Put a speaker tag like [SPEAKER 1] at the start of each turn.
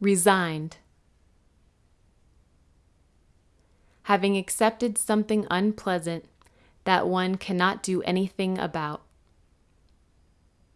[SPEAKER 1] Resigned. Having accepted something unpleasant that one cannot do anything about.